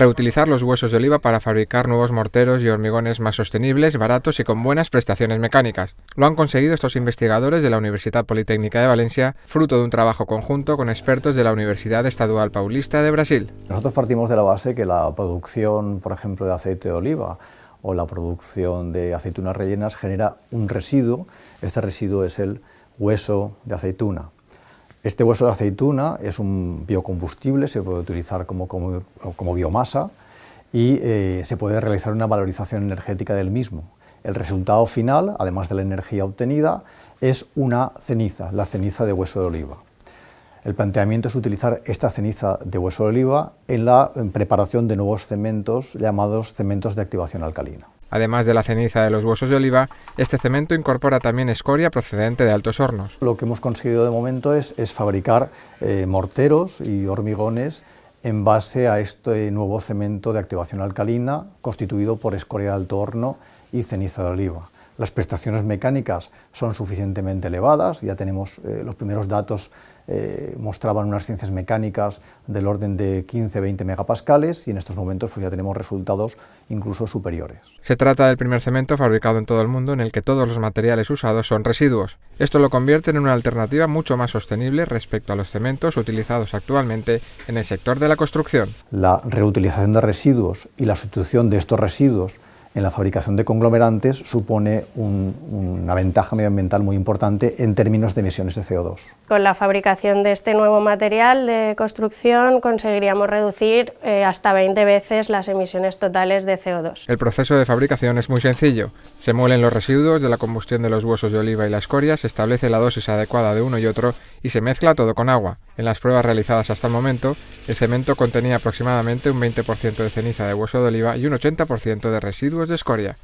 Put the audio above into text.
reutilizar los huesos de oliva para fabricar nuevos morteros y hormigones más sostenibles, baratos y con buenas prestaciones mecánicas. Lo han conseguido estos investigadores de la Universidad Politécnica de Valencia, fruto de un trabajo conjunto con expertos de la Universidad Estadual Paulista de Brasil. Nosotros partimos de la base que la producción, por ejemplo, de aceite de oliva o la producción de aceitunas rellenas genera un residuo. Este residuo es el hueso de aceituna. Este hueso de aceituna es un biocombustible, se puede utilizar como, biomasa y eh, se puede realizar una valorización energética del mismo. El resultado final, además de la energía obtenida, es una ceniza, la ceniza de hueso de oliva. El planteamiento es utilizar esta ceniza de hueso de oliva en la preparación de nuevos cementos llamados cementos de activación alcalina. Además de la ceniza de los huesos de oliva, este cemento incorpora también escoria procedente de altos hornos. Lo que hemos conseguido de momento es, fabricar eh, morteros y hormigones en base a este nuevo cemento de activación alcalina constituido por escoria de alto horno y ceniza de oliva. Las prestaciones mecánicas son suficientemente elevadas, ya tenemos eh, los primeros datos eh, mostraban unas ciencias mecánicas del orden de 15-20 megapascales y en estos momentos pues, ya tenemos resultados incluso superiores. Se trata del primer cemento fabricado en todo el mundo en el que todos los materiales usados son residuos. Esto lo convierte en una alternativa mucho más sostenible respecto a los cementos utilizados actualmente en el sector de la construcción. La reutilización de residuos y la sustitución de estos residuos en la fabricación de conglomerantes supone una ventaja medioambiental muy importante en términos de emisiones de CO2. Con la fabricación de este nuevo material de construcción conseguiríamos reducir eh, hasta 20 veces las emisiones totales de CO2. El proceso de fabricación es muy sencillo. Se muelen los residuos de la combustión de los huesos de oliva y la escoria, se establece la dosis adecuada de uno y otro y se mezcla todo con agua. En las pruebas realizadas hasta el momento, el cemento contenía aproximadamente un 20% de ceniza de hueso de oliva y un 80% de residuos de escoria.